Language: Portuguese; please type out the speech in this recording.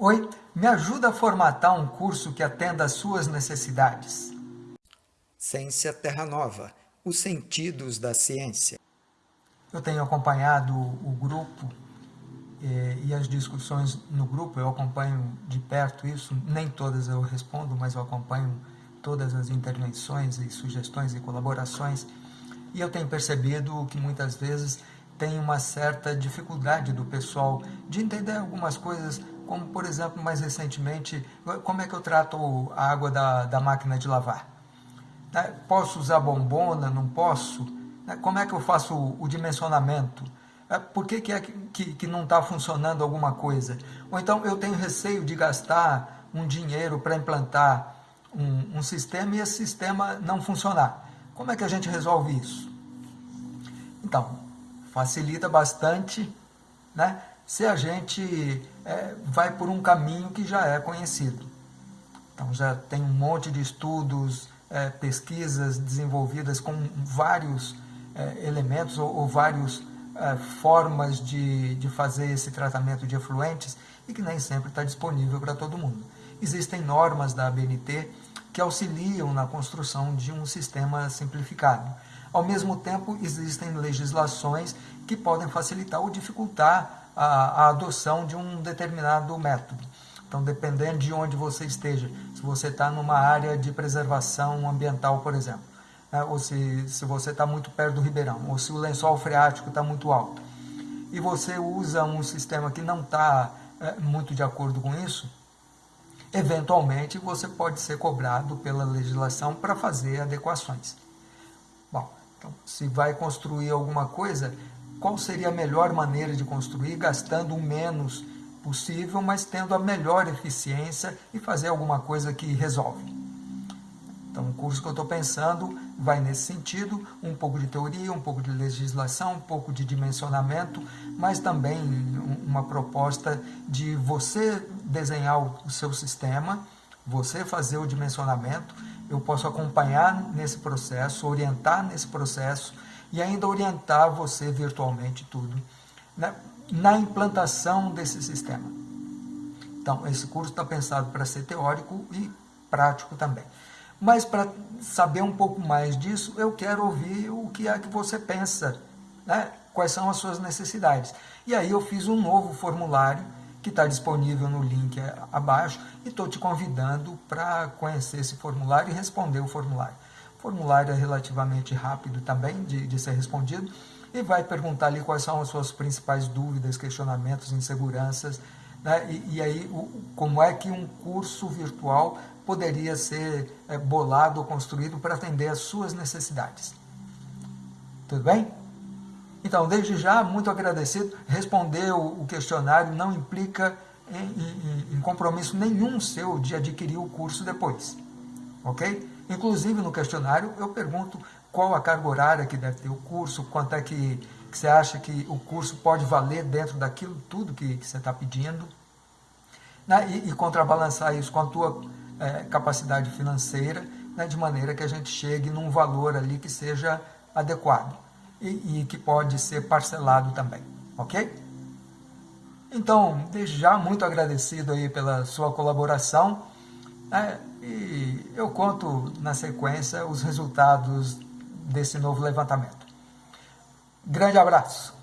Oi, me ajuda a formatar um curso que atenda às suas necessidades. Ciência Terra Nova, os sentidos da ciência. Eu tenho acompanhado o grupo eh, e as discussões no grupo, eu acompanho de perto isso, nem todas eu respondo, mas eu acompanho todas as intervenções e sugestões e colaborações, e eu tenho percebido que muitas vezes tem uma certa dificuldade do pessoal de entender algumas coisas como por exemplo, mais recentemente, como é que eu trato a água da, da máquina de lavar? Né? Posso usar bombona, não posso? Né? Como é que eu faço o, dimensionamento? É, por que, que, é que, que não está funcionando alguma coisa? Ou então eu tenho receio de gastar um dinheiro para implantar um, um sistema e esse sistema não funcionar. Como é que a gente resolve isso? Então, facilita bastante, né? Se a gente é, vai por um caminho que já é conhecido. Então já tem um monte de estudos, é, pesquisas desenvolvidas com vários é, elementos ou, ou várias é, formas de, de fazer esse tratamento de efluentes e que nem sempre está disponível para todo mundo. Existem normas da ABNT que auxiliam na construção de um sistema simplificado. Ao mesmo tempo, existem legislações que podem facilitar ou dificultar a, a adoção de um determinado método. Então, dependendo de onde você esteja, se você está numa área de preservação ambiental, por exemplo, né, ou se, se você está muito perto do ribeirão, ou se o lençol freático está muito alto, e você usa um sistema que não está é, muito de acordo com isso, eventualmente você pode ser cobrado pela legislação para fazer adequações. Bom, então, se vai construir alguma coisa, qual seria a melhor maneira de construir, gastando o menos possível, mas tendo a melhor eficiência e fazer alguma coisa que resolve. Então, o curso que eu estou pensando vai nesse sentido, um pouco de teoria, um pouco de legislação, um pouco de dimensionamento, mas também uma proposta de você desenhar o seu sistema, você fazer o dimensionamento, eu posso acompanhar nesse processo, orientar nesse processo, e ainda orientar você virtualmente tudo né, na implantação desse sistema. Então, esse curso está pensado para ser teórico e prático também. Mas para saber um pouco mais disso, eu quero ouvir o que é que você pensa, né? quais são as suas necessidades. E aí eu fiz um novo formulário que está disponível no link abaixo e estou te convidando para conhecer esse formulário e responder o formulário. Formulário é relativamente rápido também de, de ser respondido e vai perguntar ali quais são as suas principais dúvidas, questionamentos, inseguranças, né? e, e, aí o, como é que um curso virtual poderia ser é, bolado ou construído para atender às suas necessidades. Tudo bem? Então, desde já, muito agradecido. Responder o, o questionário não implica em, em, em compromisso nenhum seu de adquirir o curso depois. Ok? Inclusive, no questionário, eu pergunto qual a carga horária que deve ter o curso, quanto é que, que você acha que o curso pode valer dentro daquilo tudo que, que você está pedindo, né? e, e, contrabalançar isso com a tua é, capacidade financeira, né? de maneira que a gente chegue num valor ali que seja adequado e, e que pode ser parcelado também, ok? Então, desde já, muito agradecido aí pela sua colaboração. É, e eu conto na sequência os resultados desse novo levantamento. Grande abraço!